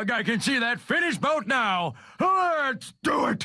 Ugh, I can see that finished boat now. Let's do it.